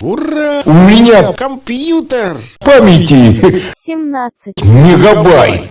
Ура! У меня Компьютер! памяти 17. мегабайт.